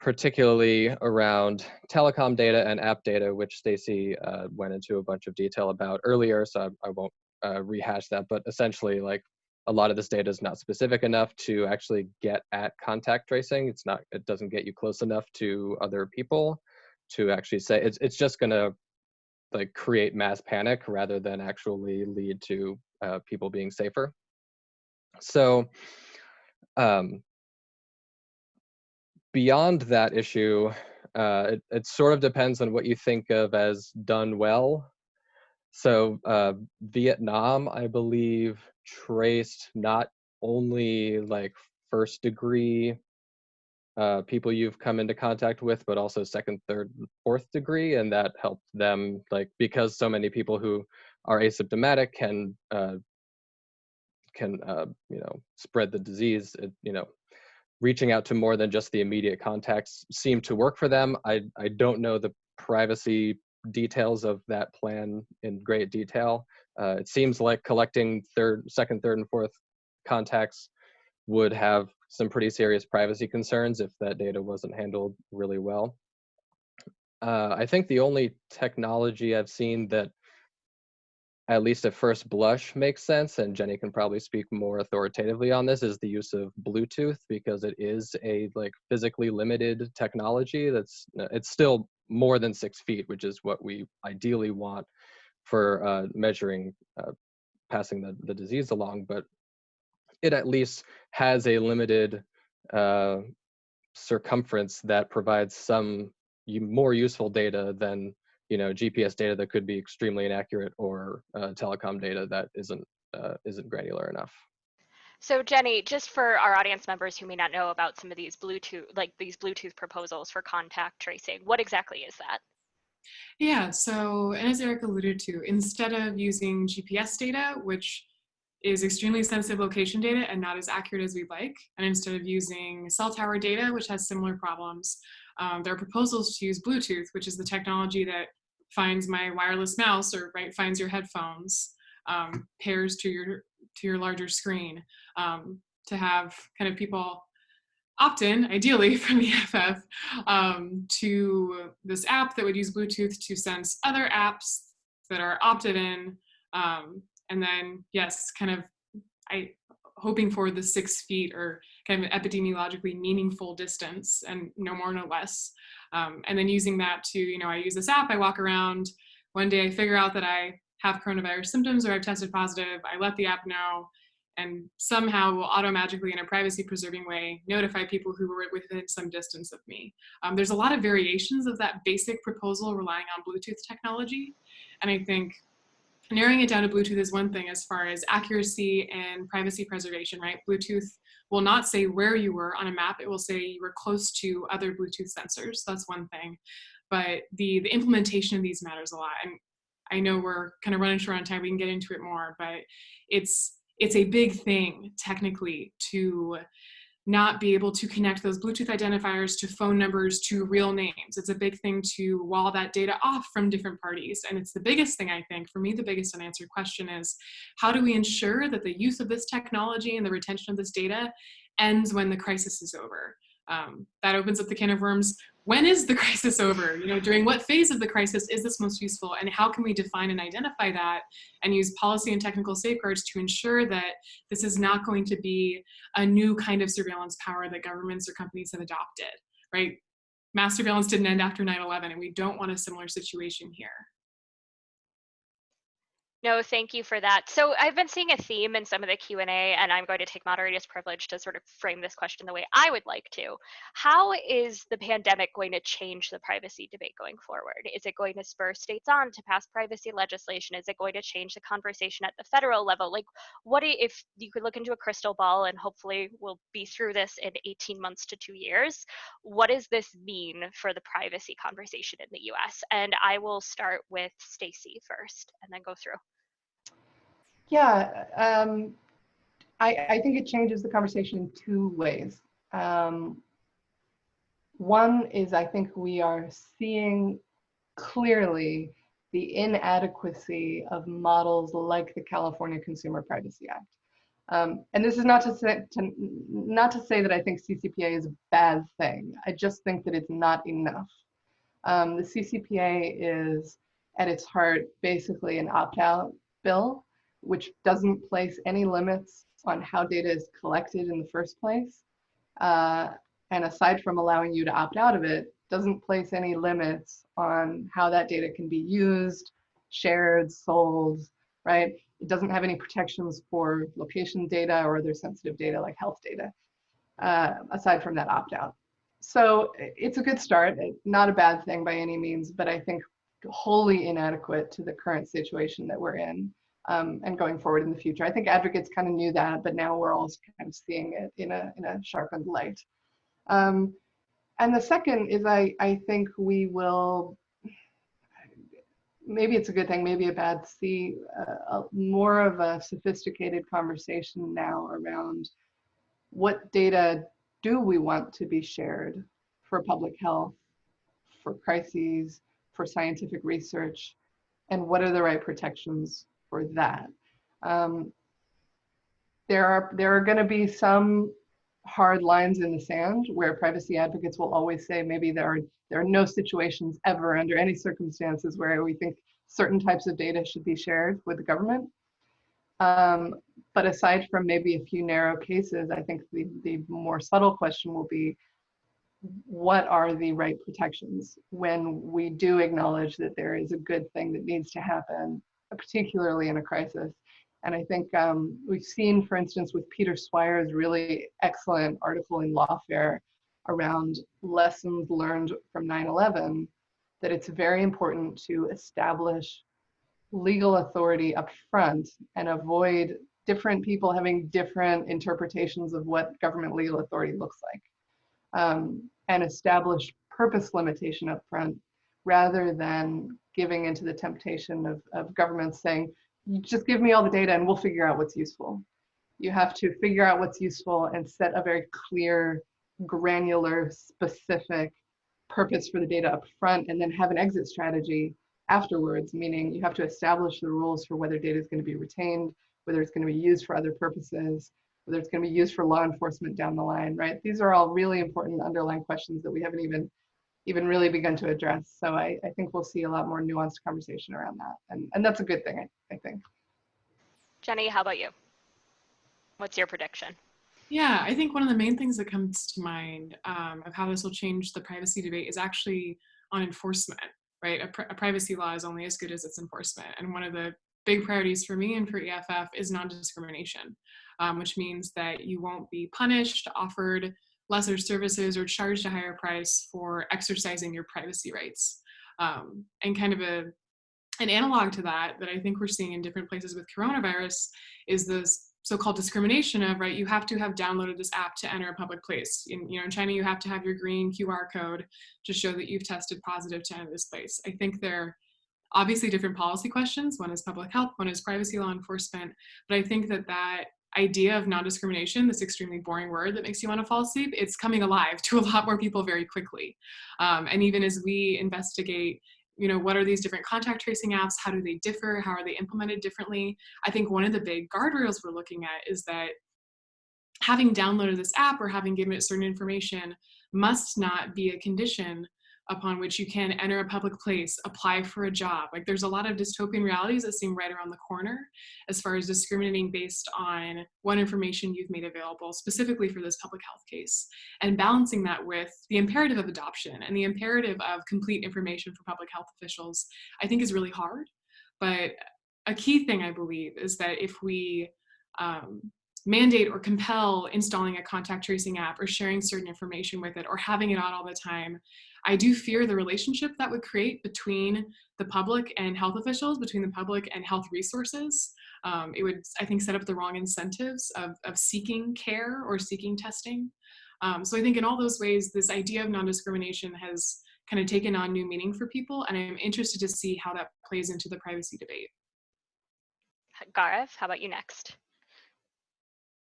particularly around telecom data and app data, which Stacey uh, went into a bunch of detail about earlier, so I, I won't uh, rehash that, but essentially like a lot of this data is not specific enough to actually get at contact tracing. It's not, it doesn't get you close enough to other people to actually say, it's, it's just gonna like create mass panic rather than actually lead to uh, people being safer. So um, beyond that issue, uh, it, it, sort of depends on what you think of as done well. So uh, Vietnam, I believe, traced not only like first degree uh, people you've come into contact with, but also second, third, fourth degree, and that helped them like because so many people who are asymptomatic can uh, can uh, you know spread the disease. It, you know, reaching out to more than just the immediate contacts seemed to work for them. I I don't know the privacy details of that plan in great detail. Uh, it seems like collecting third, second, third, and fourth contacts would have some pretty serious privacy concerns if that data wasn't handled really well. Uh, I think the only technology I've seen that at least at first blush makes sense, and Gennie can probably speak more authoritatively on this, is the use of Bluetooth because it is a like physically limited technology that's it's still more than six feet, which is what we ideally want for uh, measuring uh, passing the, the disease along, but it at least has a limited uh, circumference that provides some more useful data than you know GPS data that could be extremely inaccurate or uh, telecom data that isn't uh, isn't granular enough.
So Gennie, just for our audience members who may not know about some of these Bluetooth, like these Bluetooth proposals for contact tracing, what exactly is that?
Yeah, so and as Eric alluded to, instead of using GPS data, which is extremely sensitive location data and not as accurate as we'd like, and instead of using cell tower data, which has similar problems, um, there are proposals to use Bluetooth, which is the technology that finds my wireless mouse or right finds your headphones, um, pairs to your to your larger screen, um, to have kind of people opt in, ideally from the EFF, um, to this app that would use Bluetooth to sense other apps that are opted in. Um, and then, yes, kind of, I hoping for the six feet or kind of epidemiologically meaningful distance and no more, no less. Um, and then using that to, you know, I use this app, I walk around, one day I figure out that I have coronavirus symptoms or I've tested positive, I let the app know, and somehow will automagically in a privacy preserving way notify people who were within some distance of me. Um, there's a lot of variations of that basic proposal relying on Bluetooth technology. And I think narrowing it down to Bluetooth is one thing as far as accuracy and privacy preservation, right? Bluetooth will not say where you were on a map. It will say you were close to other Bluetooth sensors. That's one thing. But the, the implementation of these matters a lot. And I know we're kind of running short on time. We can get into it more, but it's it's a big thing technically to not be able to connect those Bluetooth identifiers to phone numbers to real names. It's a big thing to wall that data off from different parties. And it's the biggest thing, I think, for me, the biggest unanswered question is how do we ensure that the use of this technology and the retention of this data ends when the crisis is over? Um, that opens up the can of worms when is the crisis over? You know, during what phase of the crisis is this most useful and how can we define and identify that and use policy and technical safeguards to ensure that this is not going to be a new kind of surveillance power that governments or companies have adopted, right? Mass surveillance didn't end after 9-11 and we don't want a similar situation here.
No, thank you for that. So I've been seeing a theme in some of the Q&A and I'm going to take moderator's privilege to sort of frame this question the way I would like to. How is the pandemic going to change the privacy debate going forward? Is it going to spur states on to pass privacy legislation? Is it going to change the conversation at the federal level? Like what if you could look into a crystal ball and hopefully we'll be through this in 18 months to two years. What does this mean for the privacy conversation in the US? And I will start with Stacey first and then go through.
Yeah, um, I, I, think it changes the conversation in two ways. Um, one is I think we are seeing clearly the inadequacy of models like the California Consumer Privacy Act. Um, and this is not to say to, not to say that I think CCPA is a bad thing. I just think that it's not enough. Um, the CCPA is at its heart basically an opt-out bill, which doesn't place any limits on how data is collected in the first place. Uh, and aside from allowing you to opt out of it, doesn't place any limits on how that data can be used, shared, sold, right? It doesn't have any protections for location data or other sensitive data like health data, uh, aside from that opt-out. So it's a good start, not a bad thing by any means, but I think wholly inadequate to the current situation that we're in um, and going forward in the future. I think advocates kind of knew that, but now we're all kind of seeing it in a, in a sharpened light. Um, and the second is I, I think we will, maybe it's a good thing, maybe a bad, see uh, a, more of a sophisticated conversation now around what data do we want to be shared for public health, for crises, for scientific research, and what are the right protections for that? Um, there are there are going to be some hard lines in the sand where privacy advocates will always say maybe there are there are no situations ever under any circumstances where we think certain types of data should be shared with the government. Um, but aside from maybe a few narrow cases, I think the, the more subtle question will be what are the right protections when we do acknowledge that there is a good thing that needs to happen, particularly in a crisis. And I think um, we've seen, for instance, with Peter Swire's really excellent article in Lawfare around lessons learned from 9-11, that it's very important to establish legal authority up front and avoid different people having different interpretations of what government legal authority looks like. Um, and establish purpose limitation up front rather than giving into the temptation of, of governments saying, just give me all the data and we'll figure out what's useful. You have to figure out what's useful and set a very clear, granular, specific purpose for the data up front and then have an exit strategy afterwards, meaning you have to establish the rules for whether data is going to be retained, whether it's going to be used for other purposes, whether it's going to be used for law enforcement down the line, right? These are all really important underlying questions that we haven't even even really begun to address. So I, I think we'll see a lot more nuanced conversation around that. And, and that's a good thing, I, I think.
Gennie, how about you? What's your prediction?
Yeah, I think one of the main things that comes to mind um, of how this will change the privacy debate is actually on enforcement, right? A, pr a, privacy law is only as good as its enforcement. And one of the big priorities for me and for EFF is non-discrimination, um, which means that you won't be punished, offered lesser services or charged a higher price for exercising your privacy rights. Um, and kind of a an analog to that that I think we're seeing in different places with coronavirus is this so-called discrimination of right you have to have downloaded this app to enter a public place. In you know in China you have to have your green QR code to show that you've tested positive to enter this place. I think they're obviously different policy questions. One is public health one is privacy law enforcement. But I think that that idea of non-discrimination, this extremely boring word that makes you want to fall asleep, it's coming alive to a lot more people very quickly. Um, and even as we investigate you know, what are these different contact tracing apps? How do they differ? How are they implemented differently? I think one of the big guardrails we're looking at is that having downloaded this app or having given it certain information must not be a condition upon which you can enter a public place, apply for a job. Like there's a lot of dystopian realities that seem right around the corner as far as discriminating based on what information you've made available specifically for this public health case and balancing that with the imperative of adoption and the imperative of complete information for public health officials, I think is really hard. But a key thing I believe is that if we um, mandate or compel installing a contact tracing app or sharing certain information with it or having it on all the time, I do fear the relationship that would create between the public and health officials, between the public and health resources. Um, it would, I think, set up the wrong incentives of, of seeking care or seeking testing. Um, so I think in all those ways, this idea of non-discrimination has kind of taken on new meaning for people, and I'm interested to see how that plays into the privacy debate.
Gareth, how about you next?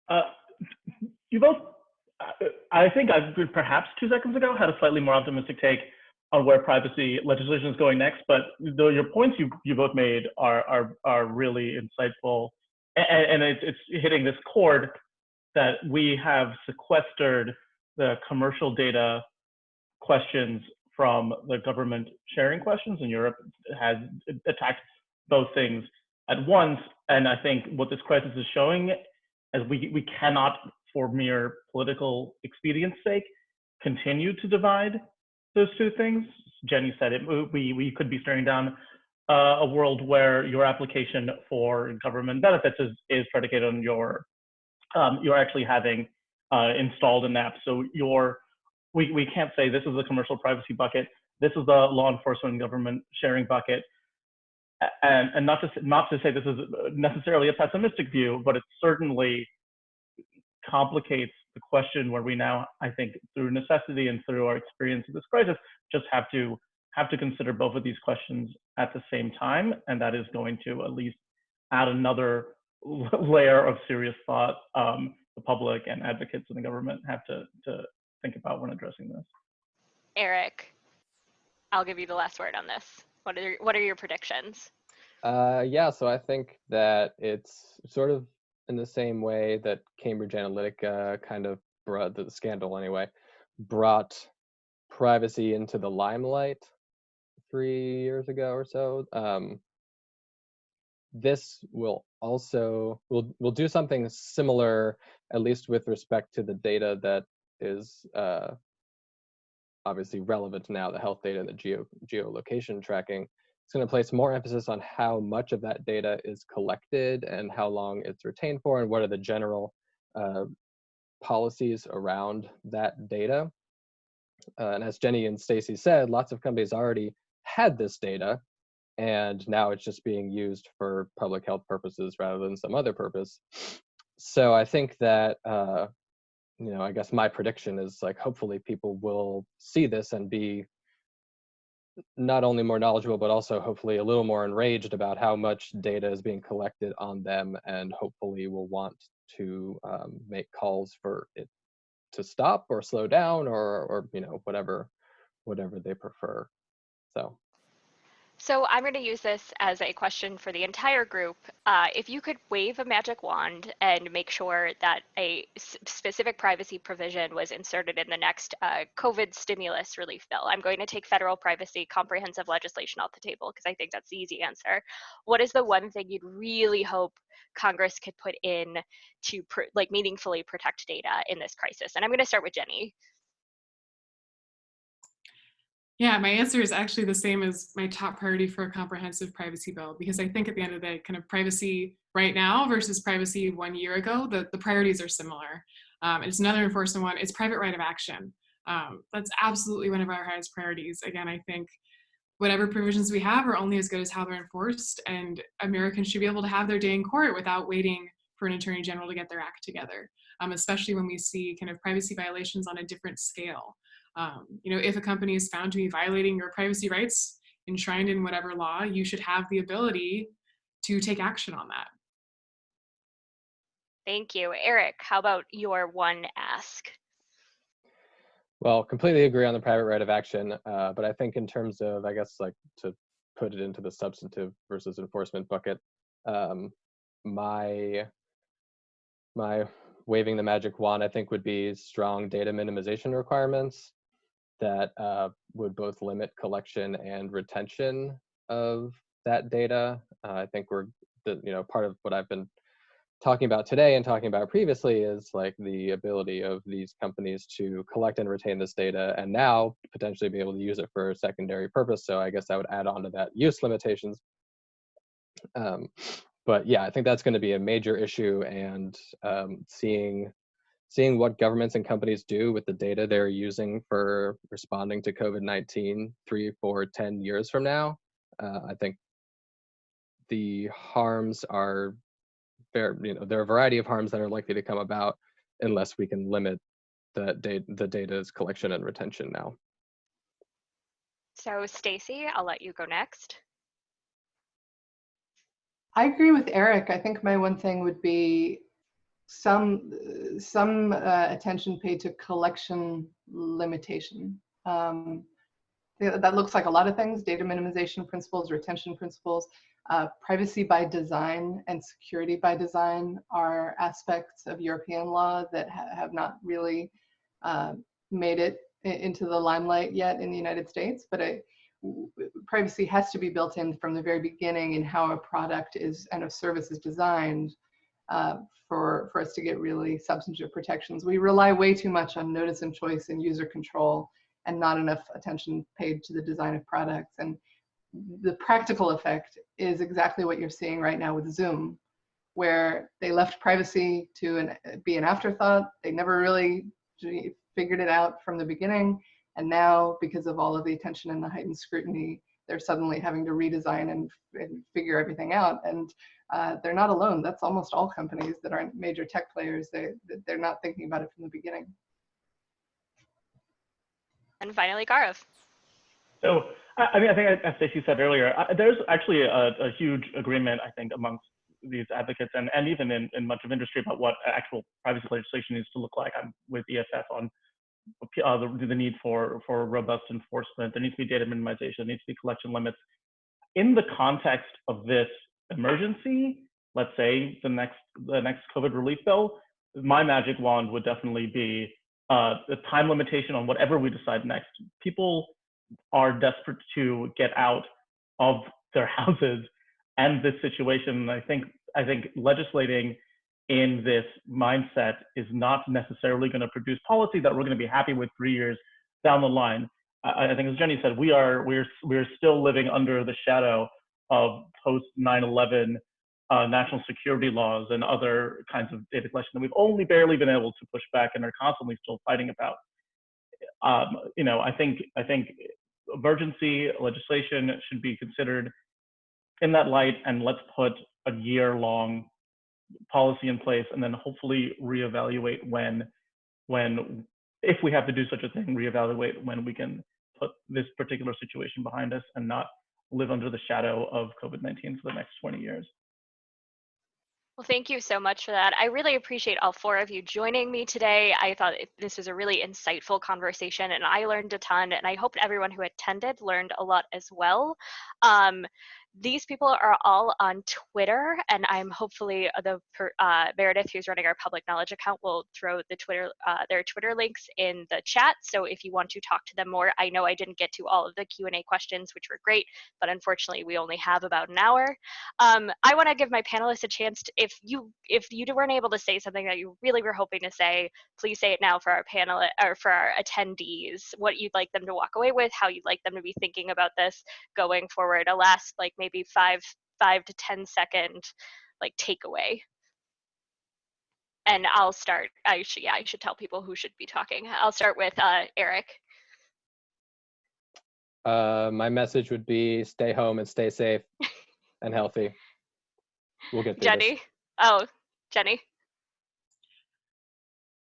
Uh, you both, I think I perhaps two seconds ago had a slightly more optimistic take. on where privacy legislation is going next, but the, your points you, you both made are, are, are really insightful. And, and it's, it's hitting this chord that we have sequestered the commercial data questions from the government sharing questions, and Europe has attacked both things at once. And I think what this crisis is showing is we, we cannot, for mere political expedience sake, continue to divide those two things. Gennie said it, we, we could be staring down uh, a world where your application for government benefits is, is predicated on your, um, you're actually having uh, installed an app. So your, we, we can't say this is a commercial privacy bucket, this is the law enforcement and government sharing bucket. And, and not to not to say this is necessarily a pessimistic view, but it's certainly complicates the question where we now, I think, through necessity and through our experience of this crisis, just have to have to consider both of these questions at the same time, and that is going to at least add another layer of serious thought um, the public and advocates in the government have to to think about when addressing this.
Eric, I'll give you the last word on this. What are what are your predictions?
Uh, yeah, so I think that it's sort of in the same way that Cambridge Analytica kind of brought the scandal anyway, brought privacy into the limelight three years ago or so. Um, this will also will will do something similar, at least with respect to the data that is uh, obviously relevant now, the health data and the geo geolocation tracking. It's going to place more emphasis on how much of that data is collected and how long it's retained for and what are the general uh, policies around that data. Uh, and as Gennie and Stacey said, lots of companies already had this data and now it's just being used for public health purposes rather than some other purpose. So I think that, uh, you know, I guess my prediction is like, hopefully people will see this and be not only more knowledgeable, but also hopefully a little more enraged about how much data is being collected on them and hopefully will want to um, make calls for it to stop or slow down or, or you know, whatever, whatever they prefer. So
so I'm going to use this as a question for the entire group. Uh, if you could wave a magic wand and make sure that a specific privacy provision was inserted in the next uh, COVID stimulus relief bill, I'm going to take federal privacy comprehensive legislation off the table because I think that's the easy answer. What is the one thing you'd really hope Congress could put in to like meaningfully protect data in this crisis? And I'm going to start with Gennie.
Yeah, my answer is actually the same as my top priority for a comprehensive privacy bill, because I think at the end of the day, kind of privacy right now versus privacy one year ago, the, the priorities are similar. Um, it's another enforcement one, it's private right of action. Um, that's absolutely one of our highest priorities. Again, I think whatever provisions we have are only as good as how they're enforced, and Americans should be able to have their day in court without waiting for an attorney general to get their act together, um, especially when we see kind of privacy violations on a different scale. Um, you know, if a company is found to be violating your privacy rights enshrined in whatever law, you should have the ability to take action on that.
Thank you. Eric, how about your one ask?
Well, completely agree on the private right of action, uh, but I think in terms of, I guess, like to put it into the substantive versus enforcement bucket, um, my my waving the magic wand, I think, would be strong data minimization requirements that uh, would both limit collection and retention of that data. Uh, I think we're, the, you know, part of what I've been talking about today and talking about previously is like the ability of these companies to collect and retain this data and now potentially be able to use it for secondary purpose. So I guess I would add on to that use limitations. Um, but yeah, I think that's going to be a major issue and um, seeing seeing what governments and companies do with the data they're using for responding to COVID-19 three, four, ten years from now, uh, I think the harms are there, you know, there are a variety of harms that are likely to come about unless we can limit the, data, the data's collection and retention now.
So Stacey, I'll let you go next.
I agree with Eric. I think my one thing would be some some uh, attention paid to collection limitation. Um, that looks like a lot of things, data minimization principles, retention principles. Uh, privacy by design and security by design are aspects of European law that ha- have not really uh, made it into the limelight yet in the United States, but w- privacy has to be built in from the very beginning in how a product is and a service is designed uh, for, for us to get really substantive protections. We rely way too much on notice and choice and user control and not enough attention paid to the design of products. And the practical effect is exactly what you're seeing right now with Zoom, where they left privacy to an, be an afterthought. They never really figured it out from the beginning. And now, because of all of the attention and the heightened scrutiny, they're suddenly having to redesign and, and figure everything out. And uh, they're not alone. That's almost all companies that aren't major tech players. They, they're not thinking about it from the beginning.
And finally, Gaurav.
So, I I mean, I think as Stacey said earlier, there's actually a, a huge agreement, I think, amongst these advocates and, and even in, in much of industry about what actual privacy legislation needs to look like. I'm with EFF on uh, the, the need for, for robust enforcement. There needs to be data minimization. There needs to be collection limits. In the context of this emergency, let's say the next the next COVID relief bill, my magic wand would definitely be uh, the time limitation on whatever we decide next. People are desperate to get out of their houses and this situation. I think I think legislating in this mindset is not necessarily going to produce policy that we're going to be happy with three years down the line. I, I think, as Gennie said, we are we're we're still living under the shadow of post 9/11 uh, national security laws and other kinds of data collection that we've only barely been able to push back and are constantly still fighting about. Um, you know, I think I think emergency legislation should be considered in that light, and let's put a year-long policy in place, and then hopefully reevaluate when, when if we have to do such a thing, reevaluate when we can put this particular situation behind us and not live under the shadow of COVID-19 for the next 20 years.
Well, thank you so much for that. I really appreciate all four of you joining me today. I thought this was a really insightful conversation and I learned a ton and I hope everyone who attended learned a lot as well. Um, these people are all on Twitter and I'm hopefully uh, the uh, Meredith who's running our public knowledge account will throw the Twitter uh, their Twitter links in the chat. So if you want to talk to them more, I know I didn't get to all of the Q&A questions, which were great, but unfortunately we only have about an hour. Um, I want to give my panelists a chance to, if you if you weren't able to say something that you really were hoping to say, please say it now for our panel or for our attendees. What you'd like them to walk away with, how you'd like them to be thinking about this going forward. A last like maybe five five to ten second like takeaway. And I'll start. I should yeah I should tell people who should be talking. I'll start with uh, Eric.
Uh, my message would be stay home and stay safe and healthy. We'll get through this.
Gennie. Oh, Gennie.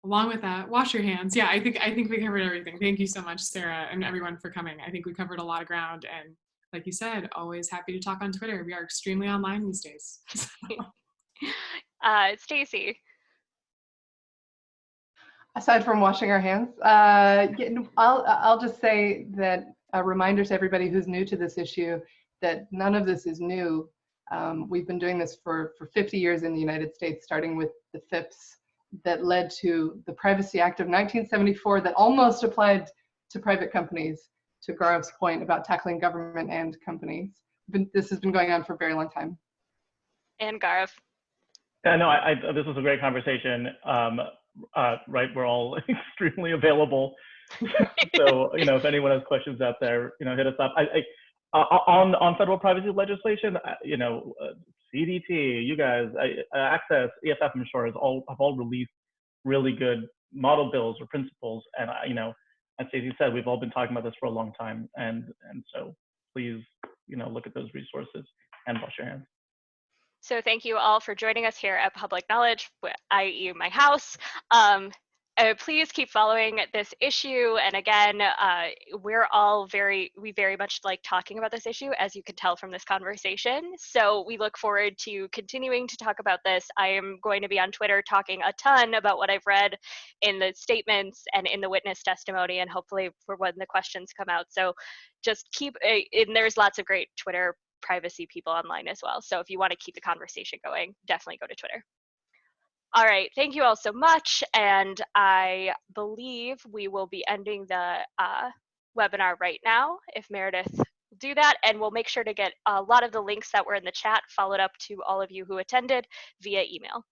along with that wash your hands yeah i think i think we covered everything thank you so much sarah and everyone for coming i think we covered a lot of ground and like you said always happy to talk on twitter we are extremely online these days
Uh, Stacey.
Aside from washing our hands, uh, I'll, I'll just say that a reminder to everybody who's new to this issue that none of this is new. Um, we've been doing this for, for 50 years in the United States, starting with the FIPPs that led to the Privacy Act of 1974 that almost applied to private companies, to Gaurav's point about tackling government and companies. Been, this has been going on for a very long time.
and Gaurav.
Yeah, no, I, I, this was a great conversation. Um, uh, right, we're all extremely available. so, you know, if anyone has questions out there, you know, hit us up. I, I, uh, on on federal privacy legislation, uh, you know, uh, CDT, you guys, uh, Access, EFF, I'm sure, has all have all released really good model bills or principles. And uh, you know, as Stacey said, we've all been talking about this for a long time, and and so please, you know, look at those resources and wash your hands.
So thank you all for joining us here at Public Knowledge, i.e. my house. Um, uh, please keep following this issue. And again, uh, we're all very, we very much like talking about this issue, as you can tell from this conversation. So we look forward to continuing to talk about this. I am going to be on Twitter talking a ton about what I've read in the statements and in the witness testimony, and hopefully for when the questions come out. So just keep, uh, and there's lots of great Twitter privacy people online as well. So if you want to keep the conversation going, definitely go to Twitter. All right, thank you all so much. And I believe we will be ending the uh, webinar right now if Meredith do that. And we'll make sure to get a lot of the links that were in the chat followed up to all of you who attended via email.